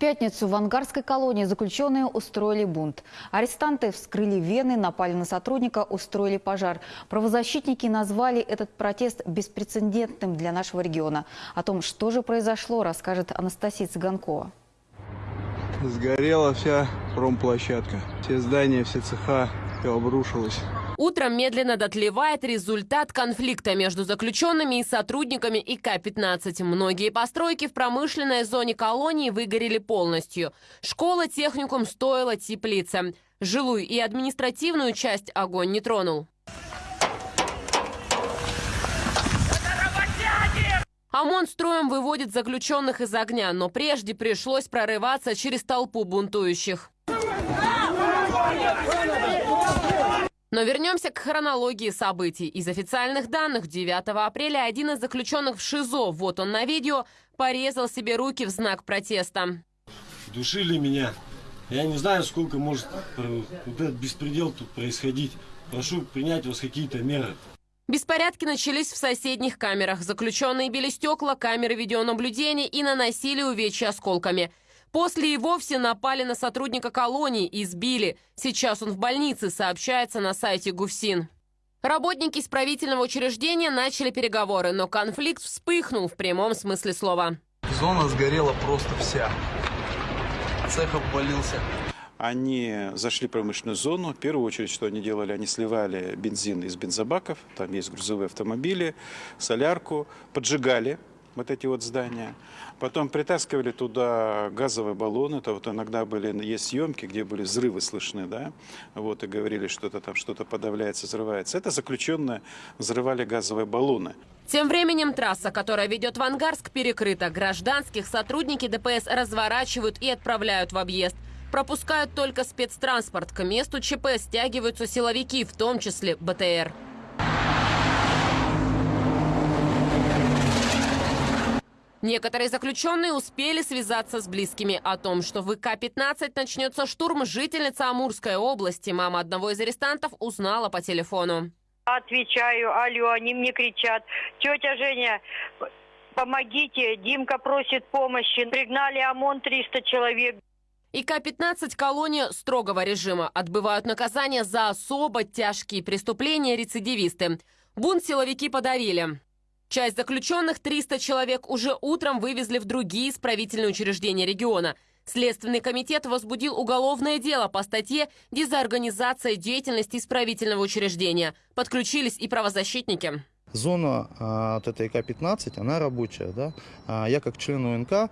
пятницу в ангарской колонии заключенные устроили бунт. Арестанты вскрыли вены, напали на сотрудника, устроили пожар. Правозащитники назвали этот протест беспрецедентным для нашего региона. О том, что же произошло, расскажет Анастасия Цыганкова. Сгорела вся промплощадка. Все здания, все цеха, все обрушилось. Утром медленно дотлевает результат конфликта между заключенными и сотрудниками ИК-15. Многие постройки в промышленной зоне колонии выгорели полностью. Школа, техникум, стоила теплица. Жилую и административную часть огонь не тронул. ОМОН строем выводит заключенных из огня, но прежде пришлось прорываться через толпу бунтующих. Но вернемся к хронологии событий. Из официальных данных 9 апреля один из заключенных в ШИЗО, вот он на видео, порезал себе руки в знак протеста. Душили меня. Я не знаю, сколько может вот этот беспредел тут происходить. Прошу принять у вас какие-то меры. Беспорядки начались в соседних камерах. Заключенные били стекла, камеры видеонаблюдения и наносили увечья осколками. После и вовсе напали на сотрудника колонии и избили. Сейчас он в больнице, сообщается на сайте ГУФСИН. Работники исправительного учреждения начали переговоры, но конфликт вспыхнул в прямом смысле слова. Зона сгорела просто вся. Цех обвалился. Они зашли в промышленную зону. В первую очередь, что они делали, они сливали бензин из бензобаков, там есть грузовые автомобили, солярку, поджигали вот эти вот здания. Потом притаскивали туда газовые баллоны, это вот иногда были, есть съемки, где были взрывы слышны, да, вот, и говорили, что это там что-то подавляется, взрывается. Это заключенные взрывали газовые баллоны. Тем временем трасса, которая ведет в Ангарск, перекрыта. Гражданских сотрудники ДПС разворачивают и отправляют в объезд. Пропускают только спецтранспорт. К месту ЧП стягиваются силовики, в том числе БТР. Некоторые заключенные успели связаться с близкими о том, что в ИК-15 начнется штурм. Жительница Амурской области, мама одного из арестантов, узнала по телефону. Отвечаю, алло, они мне кричат. Тетя Женя, помогите, Димка просит помощи. Пригнали ОМОН 300 человек. ИК-15 – колония строгого режима. Отбывают наказания за особо тяжкие преступления рецидивисты. Бунт силовики подавили. Часть заключенных, 300 человек, уже утром вывезли в другие исправительные учреждения региона. Следственный комитет возбудил уголовное дело по статье «Дезорганизация деятельности исправительного учреждения». Подключились и правозащитники. Зона а, от этой ИК-15, она рабочая. Да? А, я как член УНК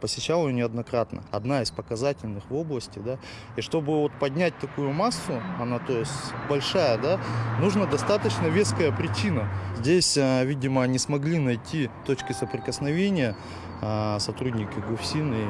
посещал ее неоднократно. Одна из показательных в области, да. И чтобы вот поднять такую массу, она то есть большая, да, нужно достаточно веская причина. Здесь, а, видимо, не смогли найти точки соприкосновения а, сотрудники ГУФСИН и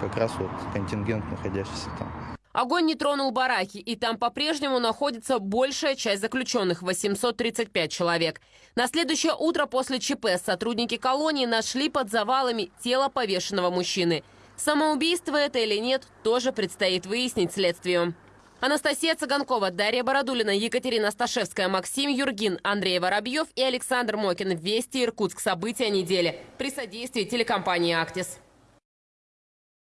как раз вот контингент, находящийся там. Огонь не тронул бараки, и там по-прежнему находится большая часть заключенных – 835 человек. На следующее утро после ЧП сотрудники колонии нашли под завалами тело повешенного мужчины. Самоубийство это или нет, тоже предстоит выяснить следствию. Анастасия Цыганкова, Дарья Бородулина, Екатерина Сташевская, Максим Юргин, Андрей Воробьев и Александр Мокин. Вести Иркутск. События недели. При содействии телекомпании «Актис».